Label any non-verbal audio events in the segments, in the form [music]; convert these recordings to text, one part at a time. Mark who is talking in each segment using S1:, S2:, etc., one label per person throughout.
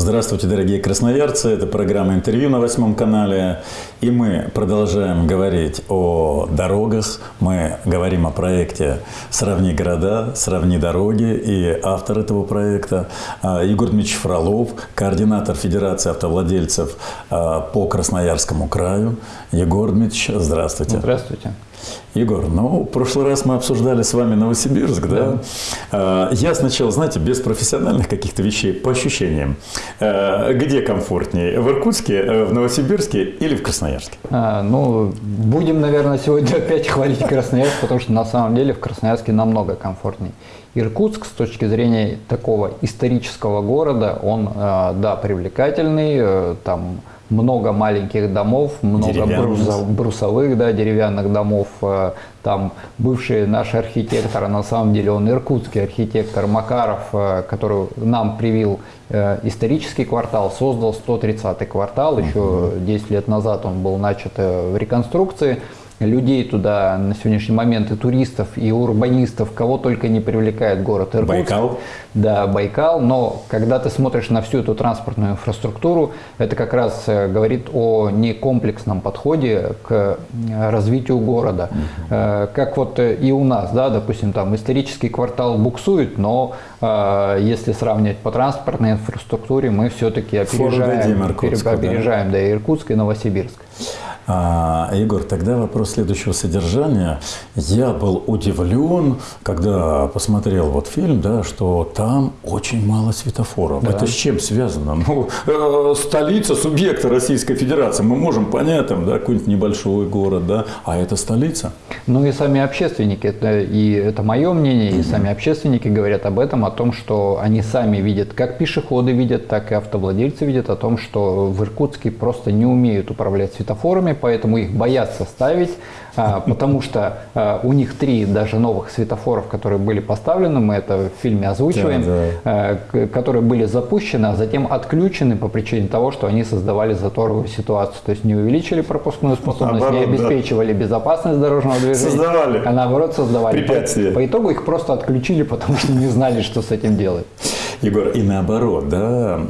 S1: Здравствуйте, дорогие красноярцы. Это программа «Интервью» на восьмом канале. И мы продолжаем говорить о дорогах. Мы говорим о проекте «Сравни города, сравни дороги». И автор этого проекта а, Егор Дмитриевич Фролов, координатор Федерации автовладельцев а, по Красноярскому краю. Егор Дмитриевич, здравствуйте.
S2: Здравствуйте.
S1: Егор, ну, в прошлый раз мы обсуждали с вами Новосибирск, да? да? Я сначала, знаете, без профессиональных каких-то вещей, по ощущениям. А, где комфортнее, в Иркутске, э, в Новосибирске или в Красноярске?
S2: А, ну, будем, наверное, сегодня [laughs] опять хвалить Красноярск, потому что на самом деле в Красноярске намного комфортнее. Иркутск с точки зрения такого исторического города, он, э, да, привлекательный, э, там много маленьких домов, много брусов, брусовых, да, деревянных домов. Э, там бывший наш архитектор, на самом деле он иркутский архитектор Макаров, э, который нам привил э, исторический квартал, создал 130-й квартал. Еще 10 лет назад он был начат в реконструкции людей туда на сегодняшний момент, и туристов, и урбанистов, кого только не привлекает город Иркутск.
S1: Байкал?
S2: Да, Байкал, но когда ты смотришь на всю эту транспортную инфраструктуру, это как раз э, говорит о некомплексном подходе к э, развитию города. Угу. Как вот и у нас, да, допустим, там исторический квартал буксует, но если сравнивать по транспортной инфраструктуре, мы все-таки опережаем, опережаем да? да, Иркутск и Новосибирск.
S1: А, Егор, тогда вопрос следующего содержания. Я был удивлен, когда посмотрел вот фильм, да, что там очень мало светофоров. Да. Это с чем связано? Ну, э, столица субъекта Российской Федерации. Мы можем понять, там, да, какой-нибудь небольшой город, да, а это столица.
S2: Ну и сами общественники, это, и это мое мнение, и сами общественники говорят об этом, о том, что они сами видят, как пешеходы видят, так и автовладельцы видят о том, что в Иркутске просто не умеют управлять светофорами, поэтому их боятся ставить, а, потому что а, у них три даже новых светофоров, которые были поставлены, мы это в фильме озвучиваем, да, да. А, которые были запущены, а затем отключены по причине того, что они создавали заторовую ситуацию, то есть не увеличили пропускную способность, наоборот, не обеспечивали да. безопасность дорожного движения,
S1: создавали.
S2: а наоборот создавали. Препятствия. По, по итогу их просто отключили, потому что не знали, что с этим делать.
S1: Егор, и наоборот, да,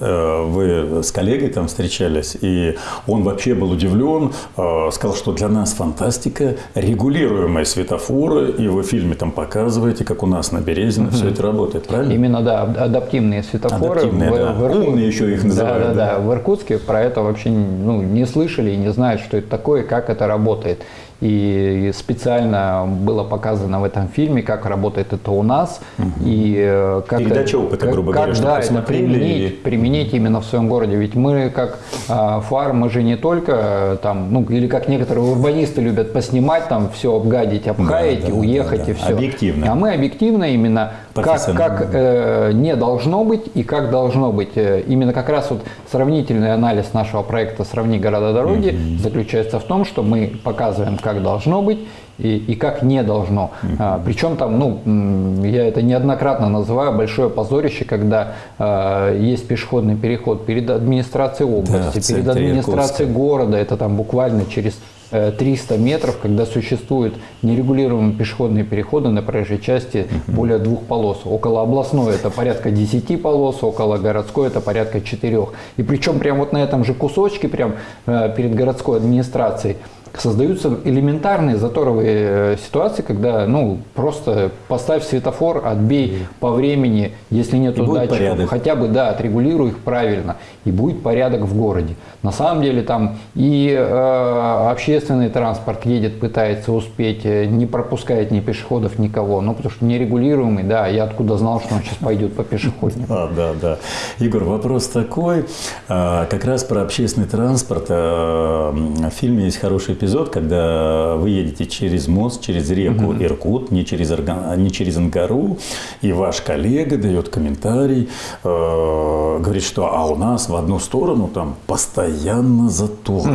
S1: э, вы с коллегой там встречались, и он вообще был удивлен, э, сказал, что для нас фантастика, регулируемые светофоры, и вы в фильме там показываете, как у нас на Березино угу. все это работает, правильно?
S2: Именно, да, адаптивные светофоры.
S1: Адаптивные, в, да. В Иркут... Умные еще их называют.
S2: Да, да, да, да. В Иркутске про это вообще ну, не слышали и не знают, что это такое, как это работает. И специально было показано в этом фильме, как работает это у нас.
S1: Угу. И э, как Передача опыта, грубо как, говоря,
S2: да, это применить, и... применить именно в своем городе. Ведь мы как а, фар, мы же не только э, там, ну или как некоторые урбанисты любят поснимать, там все обгадить, обхаять, да, да, уехать да, да. и все.
S1: Объективно.
S2: А мы объективно именно как, как э, не должно быть и как должно быть. Э, именно как раз вот сравнительный анализ нашего проекта «Сравни города-дороги» mm-hmm. заключается в том, что мы показываем, как должно быть и, и как не должно. Mm-hmm. А, причем там, ну, я это неоднократно называю большое позорище, когда а, есть пешеходный переход перед администрацией области, да, перед администрацией города, это там буквально через 300 э, метров, когда существуют нерегулируемые пешеходные переходы на проезжей части более двух полос. Около областной это порядка 10 полос, около городской это порядка 4. И причем прямо вот на этом же кусочке, прям э, перед городской администрацией, создаются элементарные заторовые э, ситуации, когда ну просто поставь светофор, отбей mm. по времени, если нет датчиков, хотя бы да, отрегулируй их правильно, и будет порядок в городе. На самом деле там и э, общественный транспорт едет, пытается успеть, э, не пропускает ни пешеходов, никого, ну потому что нерегулируемый, да, я откуда знал, что он сейчас пойдет по пешеходнику.
S1: Да, да, да. Игорь, вопрос такой, э, как раз про общественный транспорт. В фильме есть хороший эпизод когда вы едете через мост, через реку угу. Иркут, не через, не через Ангару, и ваш коллега дает комментарий, э, говорит, что а у нас в одну сторону там постоянно затор.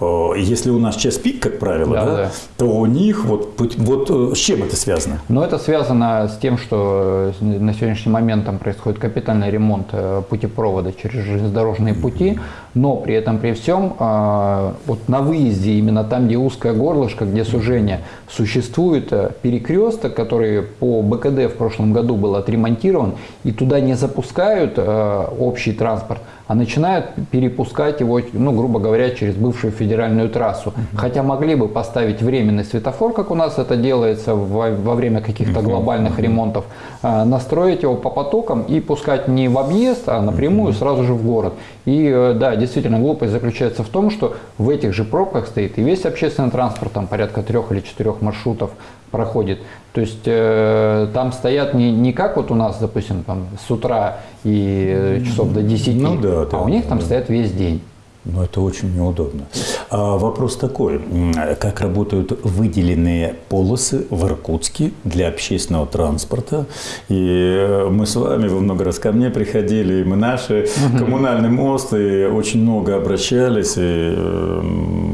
S1: Угу. Если он нас час пик, как правило, да, да, да. то у них вот, вот э, с чем это связано?
S2: Ну, это связано с тем, что на сегодняшний момент там происходит капитальный ремонт путепровода через железнодорожные пути, но при этом при всем вот на выезде, именно там, где узкое горлышко, где сужение, существует перекресток, который по БКД в прошлом году был отремонтирован, и туда не запускают общий транспорт, а начинают перепускать его, ну, грубо говоря, через бывшую федеральную трассу. Uh -huh. Хотя могли бы поставить временный светофор, как у нас это делается во, во время каких-то uh -huh. глобальных uh ремонтов, а, настроить его по потокам и пускать не в объезд, а напрямую uh -huh. сразу же в город. И э, да, действительно, глупость заключается в том, что в этих же пробках стоит и весь общественный транспорт, там порядка трех или четырех маршрутов проходит. То есть э, там стоят не, не как вот у нас, допустим, там, с утра и часов до 10, ну, да, да, а у них там да. стоят весь день.
S1: Ну, это очень неудобно. А вопрос такой. Как работают выделенные полосы в Иркутске для общественного транспорта? И э, мы с вами, вы много раз ко мне приходили, и мы наши коммунальный мост, и очень много обращались. И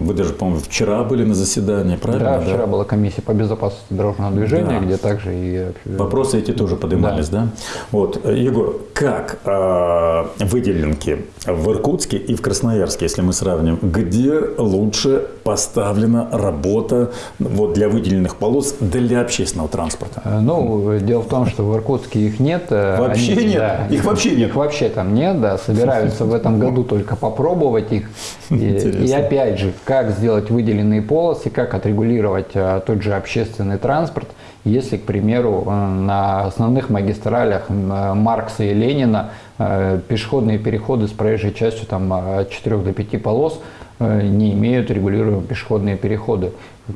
S1: вы даже, по-моему, вчера были на заседании, правильно?
S2: Да, вчера да? была комиссия по безопасности дорожного движения, да. где также и... Э,
S1: Вопросы эти тоже поднимались, да? да? Вот, Егор, как э, выделенки в Иркутске и в Красноярске Красноярске, если мы сравним, где лучше поставлена работа вот, для выделенных полос для общественного транспорта?
S2: Э, ну, дело в том, что в Иркутске их нет.
S1: Э, вообще Они, нет? Да, их вообще нет?
S2: Их вообще там нет, да. Собираются в этом году только попробовать их. И, и опять же, как сделать выделенные полосы, как отрегулировать а, тот же общественный транспорт, если, к примеру, на основных магистралях Маркса и Ленина Э, пешеходные переходы с проезжей частью там, от 4 до 5 полос э, не имеют регулируемые пешеходные переходы.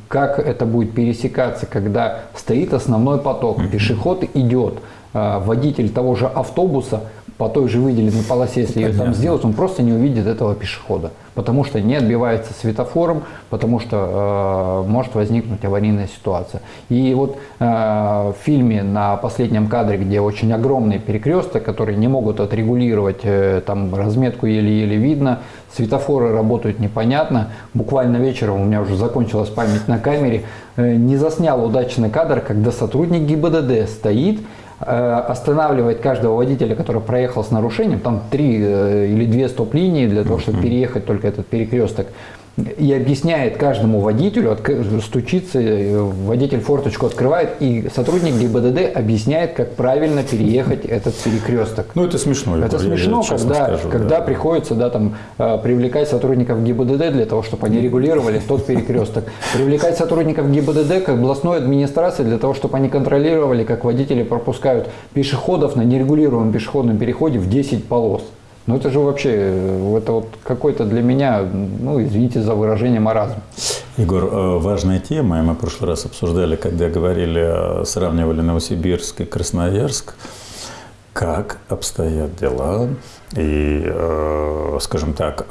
S2: Как это будет пересекаться, когда стоит основной поток, пешеход идет, э, водитель того же автобуса по той же выделенной полосе, если ее там сделать, он просто не увидит этого пешехода потому что не отбивается светофором, потому что э, может возникнуть аварийная ситуация. И вот э, в фильме на последнем кадре, где очень огромный перекресток, который не могут отрегулировать, э, там разметку еле-еле видно, светофоры работают непонятно, буквально вечером у меня уже закончилась память на камере, э, не заснял удачный кадр, когда сотрудник ГИБДД стоит, Э, останавливает каждого водителя, который проехал с нарушением, там три э, или две стоп-линии для того, чтобы переехать только этот перекресток, и объясняет каждому водителю, стучится, э, водитель форточку открывает, и сотрудник ГИБДД объясняет, как правильно переехать этот перекресток.
S1: Ну, это смешно.
S2: Это смешно, я когда, скажу, когда да. приходится да, там, э, привлекать сотрудников ГИБДД для того, чтобы они регулировали тот перекресток. Привлекать сотрудников ГИБДД к областной администрации для того, чтобы они контролировали, как водители пропускают пешеходов на нерегулируемом пешеходном переходе в 10 полос. Ну это же вообще, э, это вот какой-то для меня, ну извините за выражение, маразм.
S1: Егор, э, важная тема, и мы в прошлый раз обсуждали, когда говорили, сравнивали Новосибирск и Красноярск, как обстоят дела и, э, скажем так,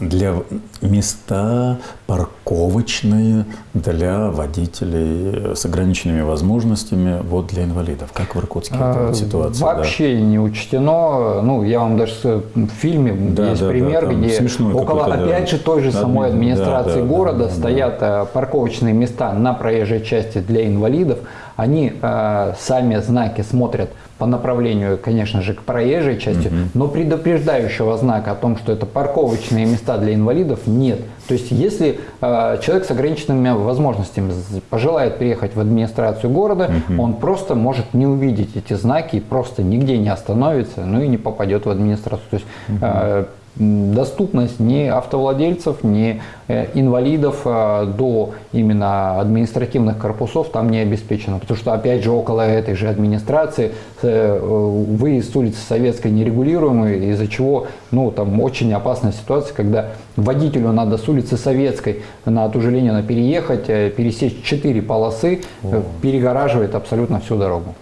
S1: для места парковочные для водителей с ограниченными возможностями вот для инвалидов. Как в Иркутске а, эта ситуация?
S2: Вообще да? не учтено. Ну, я вам даже в фильме да, есть да, пример, да, где около, опять же, той же самой администрации да, города да, стоят да. парковочные места на проезжей части для инвалидов. Они э, сами знаки смотрят по направлению, конечно же, к проезжей части, угу. но предупреждающего знака о том, что это парковочные места для инвалидов, нет. То есть, если э, человек с ограниченными возможностями пожелает приехать в администрацию города, угу. он просто может не увидеть эти знаки, просто нигде не остановится, ну и не попадет в администрацию. То есть, угу. э, доступность ни автовладельцев, ни э, инвалидов э, до именно административных корпусов там не обеспечено. Потому что, опять же, около этой же администрации э, выезд с улицы Советской нерегулируемый, из-за чего ну, там очень опасная ситуация, когда водителю надо с улицы Советской на ту же Ленина переехать, пересечь четыре полосы, О. перегораживает абсолютно всю дорогу.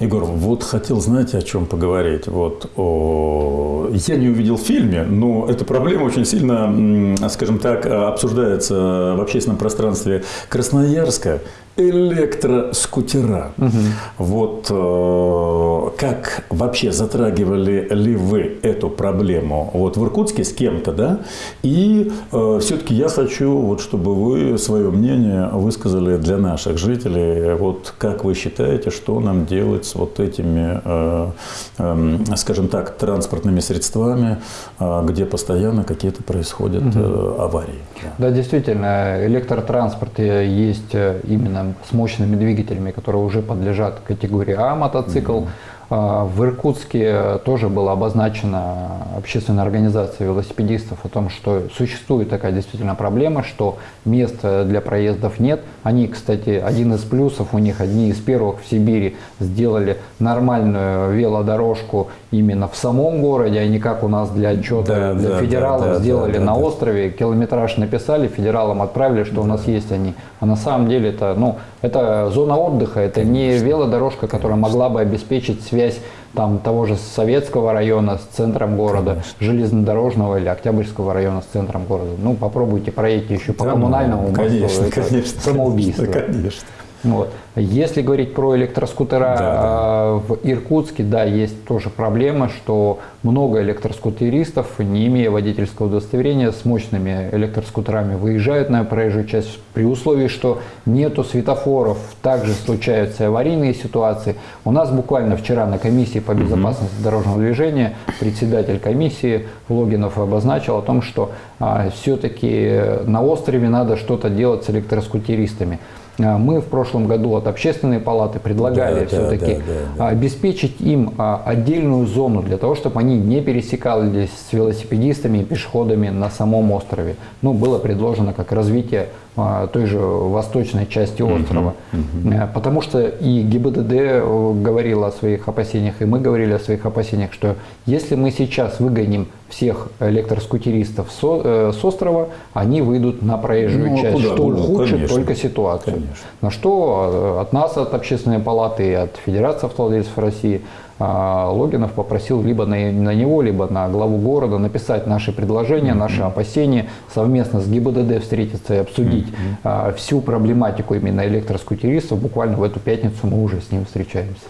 S1: Егор, вот хотел, знаете, о чем поговорить. Вот о... Я не увидел в фильме, но эта проблема очень сильно, скажем так, обсуждается в общественном пространстве Красноярска. электроскутера. Угу. Вот э, как вообще затрагивали ли вы эту проблему вот в Иркутске с кем-то, да? И э, все-таки я хочу, вот, чтобы вы свое мнение высказали для наших жителей. Вот как вы считаете, что нам делать с вот этими, э, э, скажем так, транспортными средствами, э, где постоянно какие-то происходят э, аварии?
S2: Да, действительно, электротранспорт э, есть э, именно с мощными двигателями, которые уже подлежат категории А мотоцикл. Mm-hmm. В Иркутске тоже была обозначена общественная организация велосипедистов о том, что существует такая действительно проблема, что мест для проездов нет. Они, кстати, один из плюсов у них, одни из первых в Сибири сделали нормальную велодорожку именно в самом городе, а не как у нас для отчета да, для да, федералов да, сделали да, да, на да. острове, километраж написали, федералам отправили, что да. у нас есть они. А на самом деле это, ну, это зона отдыха, это не велодорожка, которая могла бы обеспечить связь там, того же Советского района с центром города, Конечно. железнодорожного или Октябрьского района с центром города. Ну, попробуйте проедьте еще по да, коммунальному
S1: ну, конечно, мосту. Конечно,
S2: самоубийство.
S1: Конечно.
S2: Вот. Если говорить про электроскутера да, да. А, в Иркутске, да, есть тоже проблема, что много электроскутеристов, не имея водительского удостоверения, с мощными электроскутерами выезжают на проезжую часть при условии, что нету светофоров. Также случаются аварийные ситуации. У нас буквально вчера на комиссии по безопасности дорожного движения председатель комиссии Логинов обозначил о том, что а, все-таки на острове надо что-то делать с электроскутеристами. А, мы в прошлом году от общественной палаты предлагали да, все-таки да, да, да, обеспечить им а, отдельную зону для того, чтобы они не пересекались с велосипедистами и пешеходами на самом острове. Ну, было предложено как развитие а, той же восточной части острова. Uh -huh, uh -huh. Потому что и ГИБДД э, говорил о своих опасениях, и мы говорили о своих опасениях, что если мы сейчас выгоним всех электроскутеристов с, э, с острова, они выйдут на проезжую ну, часть, куда? что ну, ухудшит конечно, только ситуацию. Конечно. На что э, от нас, от Общественной палаты и от Федерации автовладельцев России а, Логинов попросил либо на, на него, либо на главу города написать наши предложения, наши опасения, совместно с ГИБДД встретиться и обсудить mm-hmm. всю проблематику именно электроскутеристов. Буквально в эту пятницу мы уже с ним встречаемся.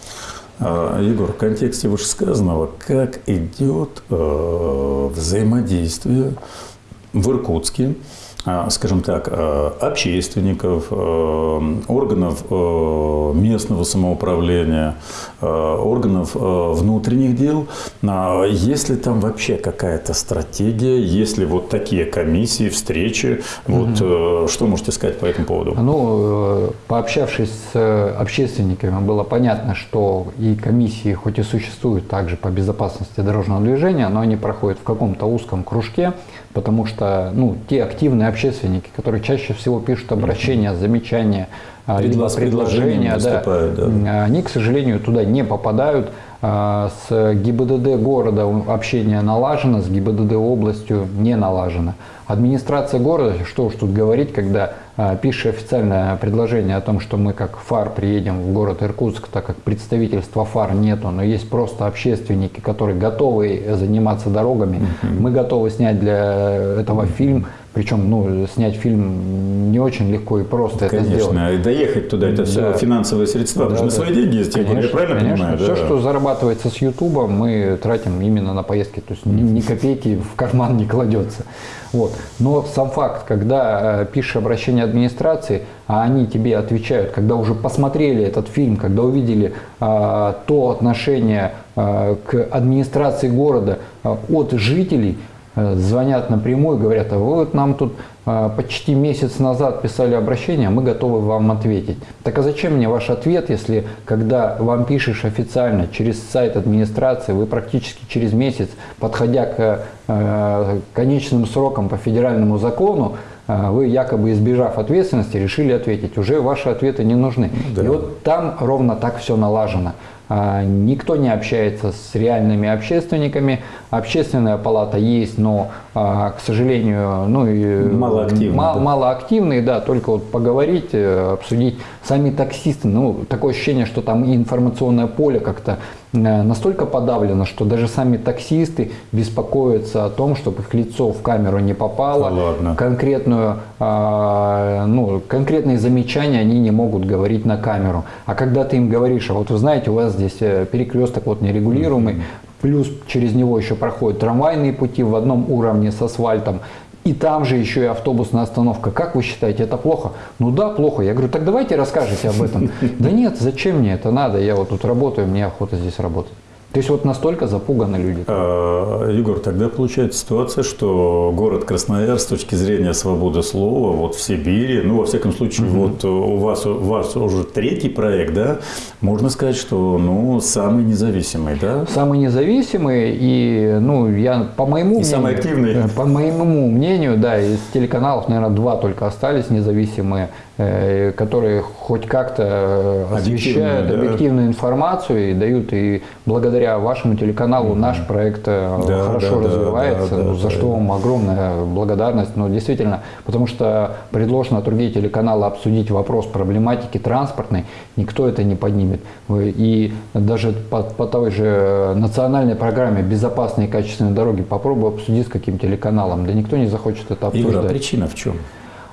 S1: А, Егор, в контексте вышесказанного, как идет э, взаимодействие в Иркутске а, скажем так, э, общественников, э, органов э, местного самоуправления, органов внутренних дел. А есть ли там вообще какая-то стратегия, есть ли вот такие комиссии, встречи? Вот угу. что можете сказать по этому поводу?
S2: Ну, пообщавшись с общественниками, было понятно, что и комиссии, хоть и существуют также по безопасности дорожного движения, но они проходят в каком-то узком кружке, потому что ну, те активные общественники, которые чаще всего пишут обращения, замечания, а, либо предложения, да, да. они, к сожалению, туда не попадают. А, с ГИБДД города общение налажено, с ГИБДД областью не налажено. Администрация города, что уж тут говорить, когда а, пишет официальное предложение о том, что мы как ФАР приедем в город Иркутск, так как представительства ФАР нету, но есть просто общественники, которые готовы заниматься дорогами. Мы готовы снять для этого фильм причем, ну, снять фильм не очень легко и просто
S1: Конечно, это
S2: сделать.
S1: Конечно, доехать туда, это да. все финансовые средства. Да, Нужны да. свои деньги, если я правильно конечно. понимаю?
S2: Все, да. что зарабатывается с Ютуба, мы тратим именно на поездки. То есть ни, ни копейки в карман не кладется. Вот. Но сам факт, когда э, пишешь обращение администрации, а они тебе отвечают, когда уже посмотрели этот фильм, когда увидели э, то отношение э, к администрации города э, от жителей, звонят напрямую, говорят, а вы вот нам тут э, почти месяц назад писали обращение, мы готовы вам ответить. Так а зачем мне ваш ответ, если когда вам пишешь официально через сайт администрации, вы практически через месяц, подходя к э, конечным срокам по федеральному закону, вы якобы избежав ответственности решили ответить. Уже ваши ответы не нужны. Да. И вот там ровно так все налажено. А, никто не общается с реальными общественниками. Общественная палата есть, но, а, к сожалению, ну,
S1: малоактивные.
S2: Мало, да. малоактивные, да, только вот поговорить, э, обсудить. Сами таксисты, ну, такое ощущение, что там информационное поле как-то настолько подавлено, что даже сами таксисты беспокоятся о том, чтобы их лицо в камеру не попало. Ладно. Конкретную, а, ну, конкретные замечания они не могут говорить на камеру. А когда ты им говоришь, а вот вы знаете, у вас здесь э, перекресток вот нерегулируемый, плюс через него еще проходят трамвайные пути в одном уровне с асфальтом, и там же еще и автобусная остановка. Как вы считаете, это плохо? Ну да, плохо. Я говорю, так давайте расскажите об этом. [laughs] Да нет, зачем мне это надо? Я вот тут работаю, мне охота здесь работать. То есть вот настолько запуганы люди.
S1: А, Егор, тогда получается ситуация, что город Красноярск с точки зрения свободы слова вот в Сибири, ну во всяком случае угу. вот у вас у вас уже третий проект, да, можно сказать, что ну самый независимый, да?
S2: Самый независимый и ну я по моему и мнению,
S1: самый активный.
S2: По моему мнению, да, из телеканалов, наверное, два только остались независимые. Э, которые хоть как-то э, освещают да. объективную информацию и дают, и благодаря вашему телеканалу mm-hmm. наш проект э, да, хорошо да, развивается, да, да, за да, что да. вам огромная благодарность. Но действительно, потому что предложено другие телеканалы обсудить вопрос проблематики транспортной, никто это не поднимет. И даже по, по той же национальной программе «Безопасные и качественные дороги» попробуй обсудить с каким телеканалом, да никто не захочет это обсуждать. Игорь,
S1: а причина в чем?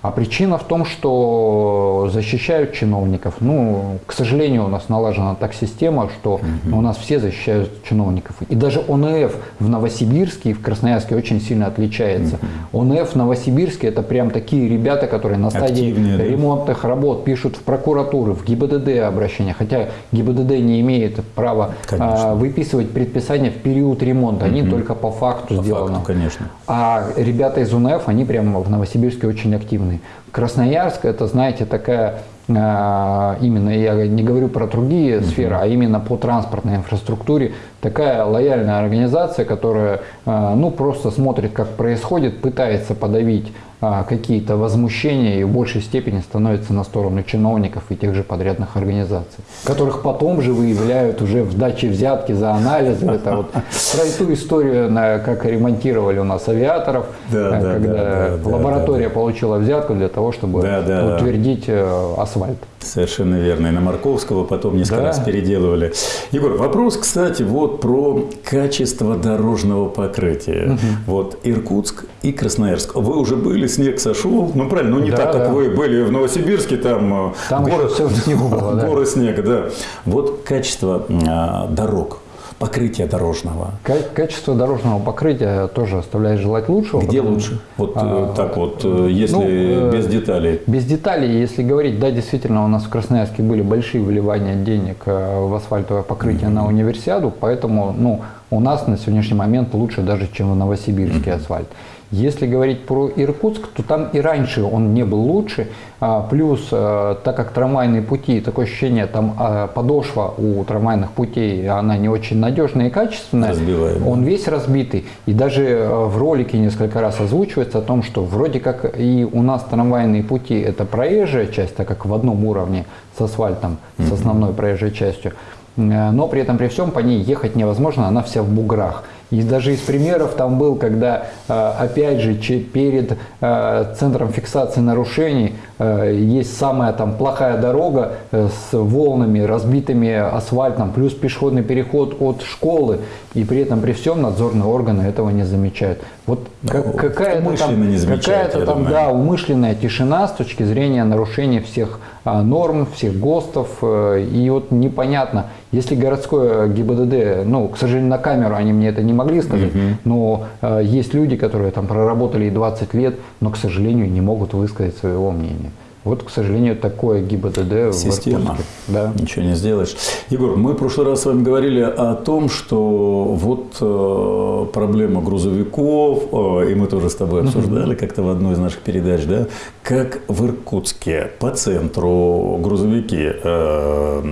S2: А причина в том, что защищают чиновников. Ну, к сожалению, у нас налажена так система, что угу. у нас все защищают чиновников. И даже ОНФ в Новосибирске и в Красноярске очень сильно отличается. Угу. ОНФ в Новосибирске это прям такие ребята, которые на стадии Активные, ремонтных да? работ пишут в прокуратуры, в ГИБДД обращения. Хотя ГИБДД не имеет права а, выписывать предписания в период ремонта. Они угу. только по факту по сделаны. Факту,
S1: конечно.
S2: А ребята из ОНФ, они прямо в Новосибирске очень активны стороны. Красноярск это, знаете, такая именно, я не говорю про другие uh-huh. сферы, а именно по транспортной инфраструктуре, такая лояльная организация, которая а, ну, просто смотрит, как происходит, пытается подавить а, какие-то возмущения и в большей степени становится на сторону чиновников и тех же подрядных организаций, которых потом же выявляют уже в даче взятки за анализы. Это вот про эту историю, как ремонтировали у нас авиаторов, да, э, когда да, да, лаборатория да, получила взятку для того, чтобы да, да, утвердить э, асфальт.
S1: Совершенно верно. И на Марковского потом несколько да. раз переделывали. Егор, вопрос, кстати, вот про качество дорожного покрытия. Угу. Вот Иркутск и Красноярск. Вы уже были снег сошел. Ну, правильно, ну не да, так, как да. вы были в Новосибирске, там,
S2: э, там горы, все снегу было, [laughs]
S1: да. горы снега, да. Вот качество а, дорог покрытия дорожного?
S2: Качество дорожного покрытия тоже оставляет желать лучшего.
S1: Где потому, лучше? Вот а, так вот, э, если ну, без деталей.
S2: Без деталей, если говорить, да, действительно, у нас в Красноярске были большие выливания денег в асфальтовое покрытие mm-hmm. на универсиаду, поэтому, ну, у нас на сегодняшний момент лучше даже, чем в Новосибирске mm-hmm. асфальт. Если говорить про Иркутск, то там и раньше он не был лучше. А, плюс, э, так как трамвайные пути, такое ощущение, там а, подошва у трамвайных путей, она не очень надежная и качественная. Разбиваемый. Он весь разбитый. И даже э, в ролике несколько раз озвучивается о том, что вроде как и у нас трамвайные пути это проезжая часть, так как в одном уровне с асфальтом, с основной проезжей частью. Э, но при этом при всем по ней ехать невозможно, она вся в буграх. И даже из примеров там был, когда, э, опять же, перед э, центром фиксации нарушений э, есть самая там плохая дорога с волнами, разбитыми асфальтом, плюс пешеходный переход от школы, и при этом при всем надзорные органы этого не замечают. Вот как, какая-то там, какая-то там да, умышленная тишина с точки зрения нарушения всех норм, всех ГОСТов, и вот непонятно, если городское ГИБДД, ну, к сожалению, на камеру они мне это не могли сказать, угу. но э, есть люди, которые там проработали и 20 лет, но, к сожалению, не могут высказать своего мнения. Вот, к сожалению, такое ГИБДД
S1: Система. в Да. Ничего не сделаешь. Егор, мы в прошлый раз с вами говорили о том, что вот э, проблема грузовиков, э, и мы тоже с тобой обсуждали как-то в одной из наших передач, да, как в Иркутске по центру грузовики э,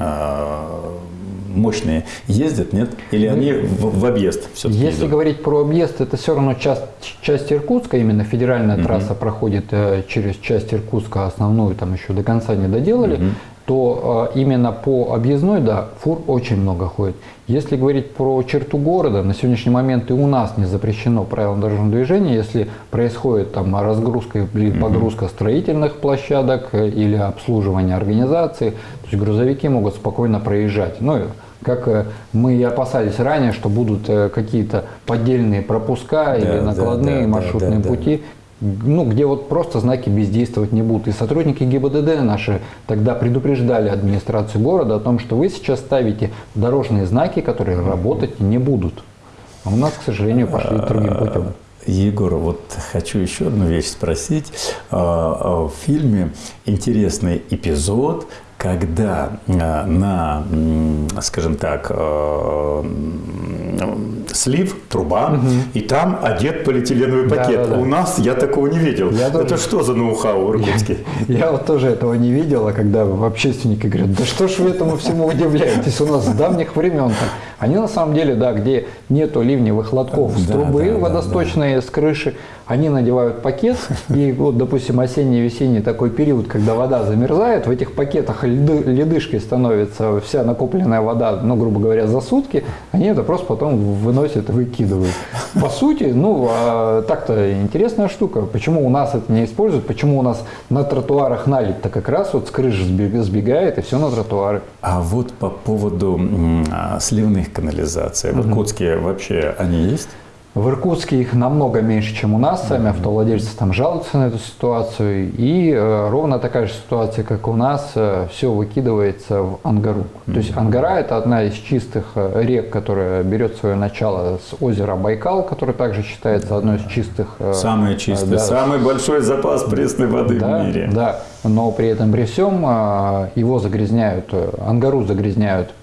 S1: э, мощные ездят, нет? Или они в, в объезд
S2: все-таки Если идут? говорить про объезд, это все равно часть, часть Иркутска, именно федеральная угу. трасса проходит э, через часть Иркутска, основную там еще до конца не доделали. Угу то э, именно по объездной, да, фур очень много ходит. Если говорить про черту города, на сегодняшний момент и у нас не запрещено правилам дорожного движения, если происходит там разгрузка или погрузка строительных площадок э, или обслуживание организации, то есть грузовики могут спокойно проезжать. Ну, как э, мы и опасались ранее, что будут э, какие-то поддельные пропуска да, или накладные да, да, маршрутные да, да, пути, ну, где вот просто знаки бездействовать не будут. И сотрудники ГИБДД наши тогда предупреждали администрацию города о том, что вы сейчас ставите дорожные знаки, которые работать не будут. А у нас, к сожалению, пошли другим путем.
S1: Егор, вот хочу еще одну вещь спросить. А, а в фильме интересный эпизод, когда на, скажем так, слив, труба, угу. и там одет полиэтиленовый пакет. Да, да, да. У нас я такого не видел. Я Это тоже... что за ноу-хау в Иркутске?
S2: Я, я вот тоже этого не видел, а когда общественники говорят, да что ж вы этому всему удивляетесь, у нас с давних времен так. Они на самом деле, да, где нету ливневых лотков с трубы да, водосточные, да. с крыши, они надевают пакет, и вот, допустим, осенний-весенний такой период, когда вода замерзает, в этих пакетах льды, ледышкой становится вся накопленная вода, ну, грубо говоря, за сутки, они это просто потом выносят и выкидывают. По сути, ну, а так-то интересная штука. Почему у нас это не используют, почему у нас на тротуарах налить-то как раз вот с крыши сбегает, и все на тротуары.
S1: А вот по поводу а, сливных канализаций, в Иркутске вообще они есть?
S2: В Иркутске их намного меньше, чем у нас. Сами автовладельцы там жалуются на эту ситуацию. И э, ровно такая же ситуация, как у нас, э, все выкидывается в Ангару. То есть Ангара – это одна из чистых э, рек, которая берет свое начало с озера Байкал, который также считается одной из чистых.
S1: Э, Самое чистое, да, самый большой запас пресной воды
S2: да,
S1: в мире.
S2: Да, но при этом при всем э, его загрязняют, э, Ангару загрязняют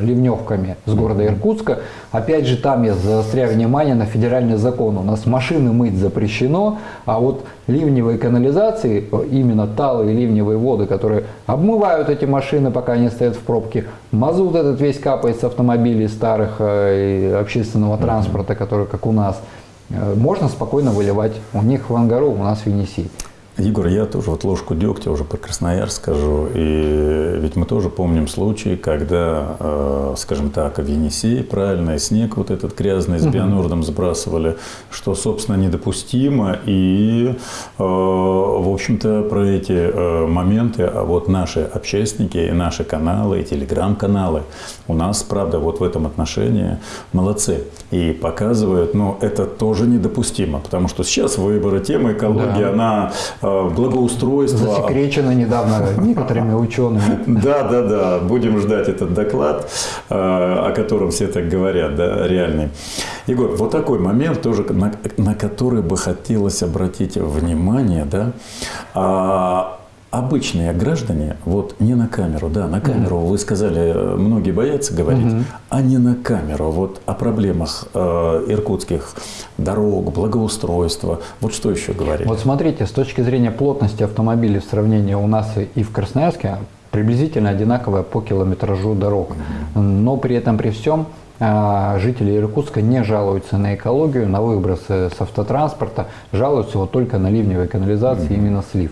S2: ливневками с города Иркутска. Опять же, там я заостряю внимание на федеральный закон. У нас машины мыть запрещено, а вот ливневые канализации, именно талые ливневые воды, которые обмывают эти машины, пока они стоят в пробке, мазут этот весь капает с автомобилей старых э, и общественного транспорта, который как у нас, э, можно спокойно выливать. У них в Ангару, у нас в Енисей.
S1: Егор, я тоже вот ложку дегтя уже про Красноярск скажу. И ведь мы тоже помним случаи, когда, э, скажем так, в Енисее правильно, и снег вот этот грязный с бионордом сбрасывали, что, собственно, недопустимо. И, э, в общем-то, про эти э, моменты а вот наши общественники, и наши каналы, и телеграм-каналы у нас, правда, вот в этом отношении молодцы. И показывают, но это тоже недопустимо, потому что сейчас выборы, тема экологии, да. она Э, благоустройства.
S2: Засекречено недавно некоторыми учеными.
S1: Да, да, да. Будем ждать этот доклад, э, о котором все так говорят, да, реальный. Егор, вот такой момент тоже, на, на который бы хотелось обратить внимание, да. Обычные граждане, вот не на камеру, да, на камеру, mm-hmm. вы сказали, многие боятся говорить, mm-hmm. а не на камеру, вот о проблемах э, иркутских дорог, благоустройства, вот что еще говорить?
S2: Вот смотрите, с точки зрения плотности автомобилей в сравнении у нас и в Красноярске, приблизительно одинаковая по километражу дорог, mm-hmm. но при этом при всем э, жители Иркутска не жалуются на экологию, на выбросы с автотранспорта, жалуются вот только на ливневые канализации, mm-hmm. именно слив.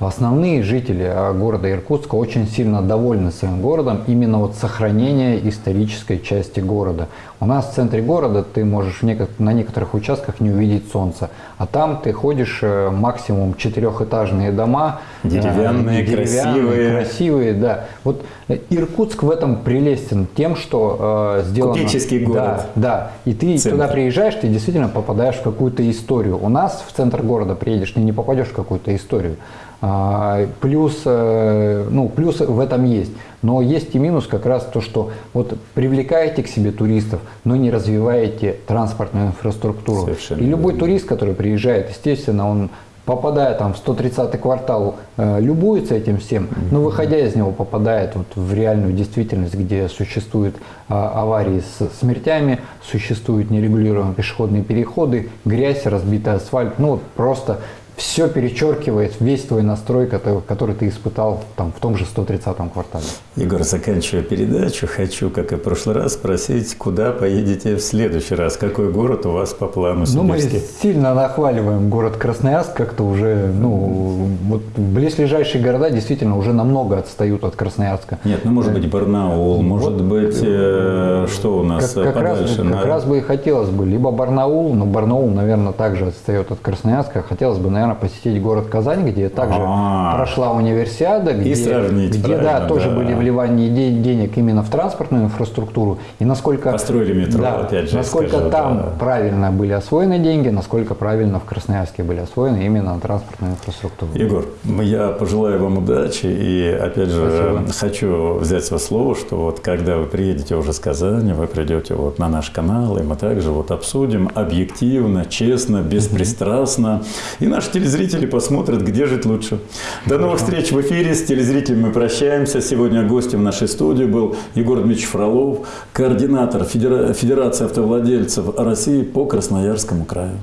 S2: Основные жители а, города Иркутска очень сильно довольны своим городом именно вот сохранение исторической части города. У нас в центре города ты можешь на некоторых участках не увидеть солнца, а там ты ходишь э, максимум четырехэтажные дома,
S1: деревянные, деревянные красивые.
S2: красивые, да. Вот Иркутск в этом прелестен тем, что э, сделано.
S1: Купеческий город.
S2: Да, да. И ты Центр. туда приезжаешь, ты действительно попадаешь в какую-то историю. У нас в центр города приедешь, ты не попадешь в какую-то историю. А, плюс, э, ну, плюс в этом есть. Но есть и минус как раз то, что вот привлекаете к себе туристов, но не развиваете транспортную инфраструктуру. Совершенно и любой верно. турист, который приезжает, естественно, он попадая там в 130 квартал, э, любуется этим всем, но выходя из него попадает вот в реальную действительность, где существуют э, аварии с смертями, существуют нерегулируемые пешеходные переходы, грязь, разбитый асфальт, ну вот просто все перечеркивает весь твой настрой, который, который ты испытал там, в том же 130-м квартале.
S1: Егор, заканчивая передачу, хочу, как и в прошлый раз, спросить, куда поедете в следующий раз? Какой город у вас по плану
S2: Ну, мы сильно нахваливаем город Красноярск, как-то уже, ну, вот близлежащие города действительно уже намного отстают от Красноярска.
S1: Нет, ну, может быть, Барнаул, может вот, быть, э, что у нас
S2: как, как подальше? Раз, на... Как раз бы и хотелось бы, либо Барнаул, но Барнаул, наверное, также отстает от Красноярска, хотелось бы, наверное, наверное, посетить город Казань, где также А-а-а. прошла универсиада, где, где да, тоже да. были вливания денег именно в транспортную инфраструктуру. И насколько,
S1: Построили метро, да,
S2: опять же. Насколько скажу, там да. правильно были освоены деньги, насколько правильно в Красноярске были освоены именно на транспортную инфраструктуру.
S1: Егор, я пожелаю вам удачи и, опять же, Спасибо. хочу взять с вас слово, что вот когда вы приедете уже с Казани, вы придете вот на наш канал, и мы также вот обсудим объективно, честно, беспристрастно. И наши телезрители посмотрят, где жить лучше. До новых встреч в эфире. С телезрителями мы прощаемся. Сегодня гостем нашей студии был Егор Дмитриевич Фролов, координатор Федерации автовладельцев России по Красноярскому краю.